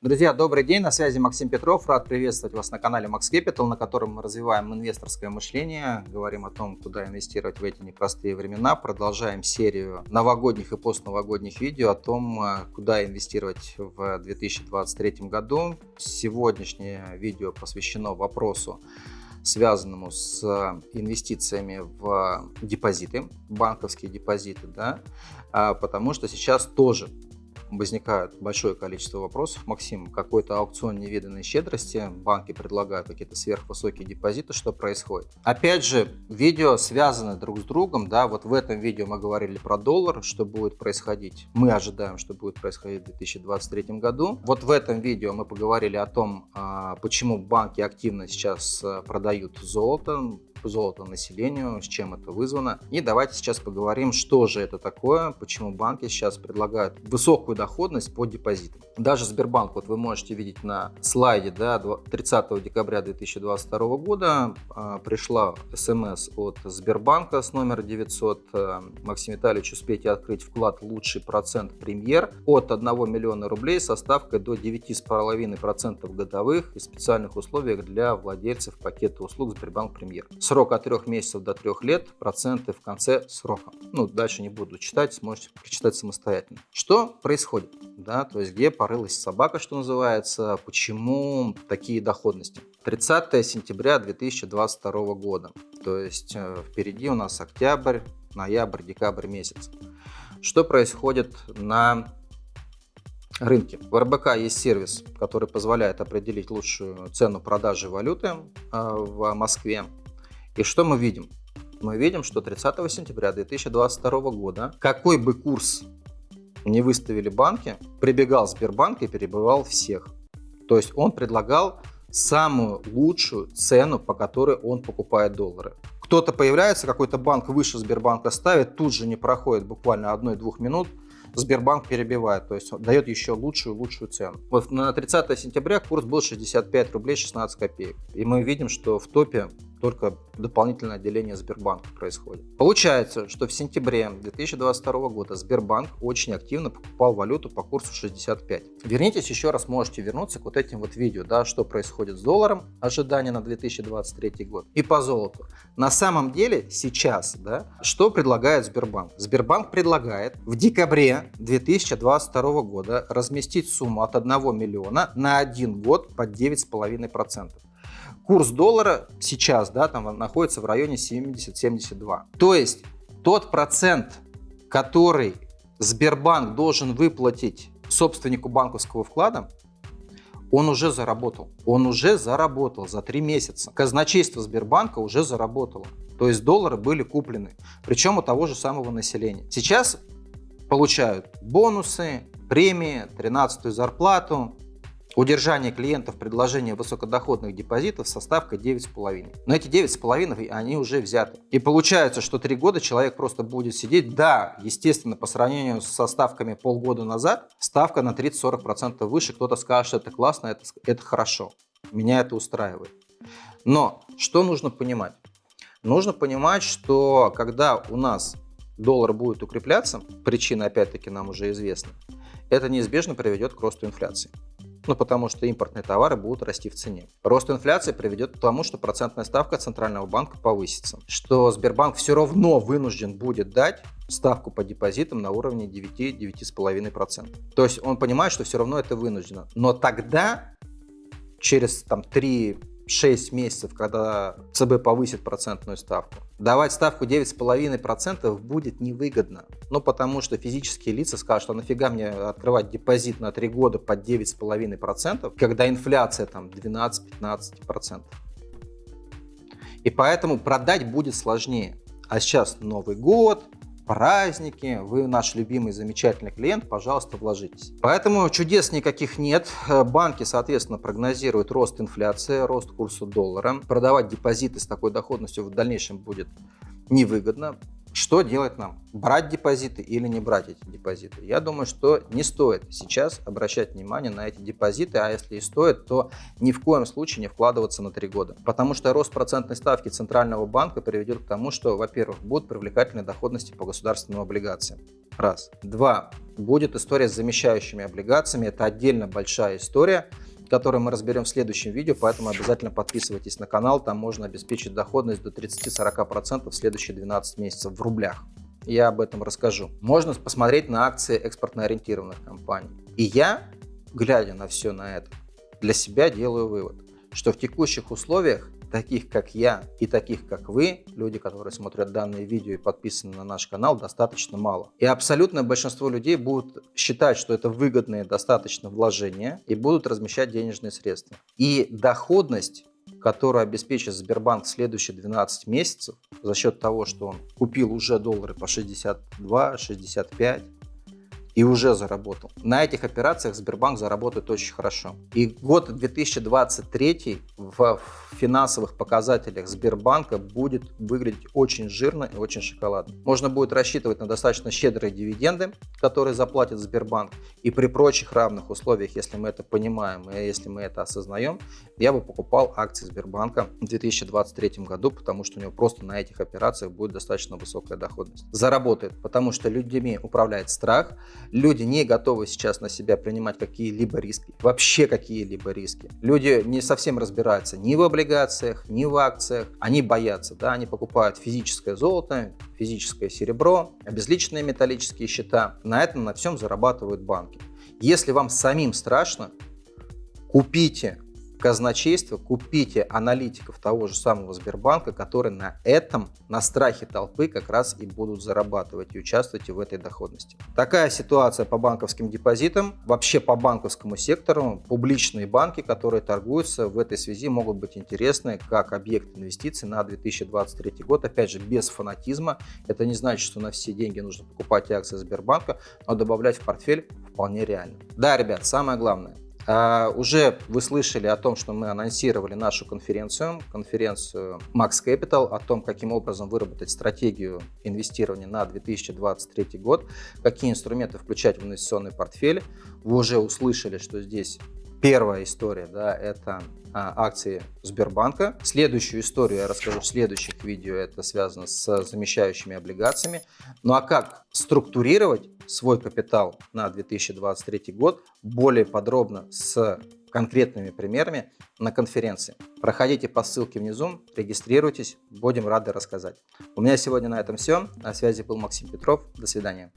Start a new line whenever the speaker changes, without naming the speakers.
Друзья, добрый день, на связи Максим Петров. Рад приветствовать вас на канале Max Capital, на котором мы развиваем инвесторское мышление, говорим о том, куда инвестировать в эти непростые времена, продолжаем серию новогодних и постновогодних видео о том, э, куда инвестировать в 2023 году. Сегодняшнее видео посвящено вопросу, связанному с инвестициями в депозиты, банковские депозиты, да, а потому что сейчас тоже возникает большое количество вопросов. Максим, какой-то аукцион невиданной щедрости, банки предлагают какие-то сверхвысокие депозиты, что происходит? Опять же, видео связаны друг с другом, да, вот в этом видео мы говорили про доллар, что будет происходить. Мы ожидаем, что будет происходить в 2023 году. Вот в этом видео мы поговорили о том, а, почему банки активно сейчас э, продают золото, золота населению, с чем это вызвано. И давайте сейчас поговорим, что же это такое, почему банки сейчас предлагают высокую доходность по депозитам. Даже Сбербанк, вот вы можете видеть на слайде, да, 30 декабря 2022 года а, пришла смс от Сбербанка с номера 900. А, Максим Витальевич, успейте открыть вклад лучший процент премьер от 1 миллиона рублей со ставкой до 9,5% годовых и специальных условиях для владельцев пакета услуг Сбербанк Премьер. Срок от 3 месяцев до 3 лет, проценты в конце срока. Ну, дальше не буду читать, сможете прочитать самостоятельно. Что происходит? Да, то есть где порылась собака, что называется, почему такие доходности? 30 сентября 2022 года, то есть э, впереди у нас октябрь, ноябрь, декабрь месяц. Что происходит на рынке. В РБК есть сервис, который позволяет определить лучшую цену продажи валюты э, в Москве. И что мы видим? Мы видим, что 30 сентября 2022 года, какой бы курс не выставили банки, прибегал Сбербанк и перебывал всех. То есть он предлагал самую лучшую цену, по которой он покупает доллары. Кто-то появляется, какой-то банк выше Сбербанка ставит, тут же не проходит буквально одной-двух минут, Сбербанк перебивает, то есть дает еще лучшую лучшую цену. Вот на 30 сентября курс был 65 рублей 16 копеек. И мы видим, что в топе только дополнительное отделение Сбербанка происходит. Получается, что в сентябре 2022 года Сбербанк очень активно покупал валюту по курсу 65. Вернитесь еще раз, можете вернуться к вот этим вот видео, да, что происходит с долларом, ожидания на 2023 год, и по золоту. На самом деле сейчас, да, что предлагает Сбербанк? Сбербанк предлагает в декабре 2022 года разместить сумму от 1 миллиона на один год под 9,5%. Курс доллара сейчас да, там находится в районе 70-72. То есть тот процент, который Сбербанк должен выплатить собственнику банковского вклада, он уже заработал. Он уже заработал за три месяца. Казначейство Сбербанка уже заработало. То есть доллары были куплены. Причем у того же самого населения. Сейчас получают бонусы, премии, 13-ю зарплату, Удержание клиентов предложения высокодоходных депозитов со ставкой 9,5. Но эти 9,5 они уже взяты. И получается, что 3 года человек просто будет сидеть. Да, естественно, по сравнению со ставками полгода назад, ставка на 30-40% выше. Кто-то скажет, что это классно, это, это хорошо. Меня это устраивает. Но что нужно понимать? Нужно понимать, что когда у нас доллар будет укрепляться, причина опять-таки нам уже известна, это неизбежно приведет к росту инфляции. Ну, потому что импортные товары будут расти в цене. Рост инфляции приведет к тому, что процентная ставка Центрального банка повысится. Что Сбербанк все равно вынужден будет дать ставку по депозитам на уровне 9-9,5%. То есть он понимает, что все равно это вынуждено. Но тогда, через там, 3 6 месяцев, когда ЦБ повысит процентную ставку. Давать ставку 9,5% будет невыгодно. Ну, потому что физические лица скажут, а нафига мне открывать депозит на 3 года под 9,5%, когда инфляция там 12-15%. И поэтому продать будет сложнее. А сейчас Новый год, праздники, вы наш любимый замечательный клиент, пожалуйста, вложитесь. Поэтому чудес никаких нет. Банки, соответственно, прогнозируют рост инфляции, рост курса доллара. Продавать депозиты с такой доходностью в дальнейшем будет невыгодно. Что делать нам? Брать депозиты или не брать эти депозиты? Я думаю, что не стоит сейчас обращать внимание на эти депозиты, а если и стоит, то ни в коем случае не вкладываться на 3 года. Потому что рост процентной ставки Центрального банка приведет к тому, что, во-первых, будут привлекательные доходности по государственным облигациям. Раз. Два. Будет история с замещающими облигациями. Это отдельно большая история который мы разберем в следующем видео, поэтому обязательно подписывайтесь на канал, там можно обеспечить доходность до 30-40% в следующие 12 месяцев в рублях. Я об этом расскажу. Можно посмотреть на акции экспортно-ориентированных компаний. И я, глядя на все на это, для себя делаю вывод, что в текущих условиях таких как я и таких как вы, люди, которые смотрят данное видео и подписаны на наш канал, достаточно мало. И абсолютное большинство людей будут считать, что это выгодные достаточно вложения и будут размещать денежные средства. И доходность которую обеспечит Сбербанк следующие 12 месяцев за счет того, что он купил уже доллары по 62, 65, и уже заработал. На этих операциях Сбербанк заработает очень хорошо. И год 2023 в финансовых показателях Сбербанка будет выглядеть очень жирно и очень шоколадно. Можно будет рассчитывать на достаточно щедрые дивиденды, которые заплатит Сбербанк. И при прочих равных условиях, если мы это понимаем и если мы это осознаем, я бы покупал акции Сбербанка в 2023 году, потому что у него просто на этих операциях будет достаточно высокая доходность. Заработает, потому что людьми управляет страх, Люди не готовы сейчас на себя принимать какие-либо риски, вообще какие-либо риски. Люди не совсем разбираются ни в облигациях, ни в акциях. Они боятся, да, они покупают физическое золото, физическое серебро, обезличенные металлические счета. На этом, на всем зарабатывают банки. Если вам самим страшно, купите казначейство, купите аналитиков того же самого Сбербанка, которые на этом, на страхе толпы как раз и будут зарабатывать и участвовать в этой доходности. Такая ситуация по банковским депозитам, вообще по банковскому сектору. Публичные банки, которые торгуются в этой связи могут быть интересны как объект инвестиций на 2023 год. Опять же, без фанатизма. Это не значит, что на все деньги нужно покупать акции Сбербанка, но добавлять в портфель вполне реально. Да, ребят, самое главное – Uh, уже вы слышали о том, что мы анонсировали нашу конференцию, конференцию Max Capital, о том, каким образом выработать стратегию инвестирования на 2023 год, какие инструменты включать в инвестиционный портфель. Вы уже услышали, что здесь Первая история, да, это а, акции Сбербанка. Следующую историю я расскажу в следующих видео, это связано с замещающими облигациями. Ну а как структурировать свой капитал на 2023 год более подробно с конкретными примерами на конференции. Проходите по ссылке внизу, регистрируйтесь, будем рады рассказать. У меня сегодня на этом все. На связи был Максим Петров. До свидания.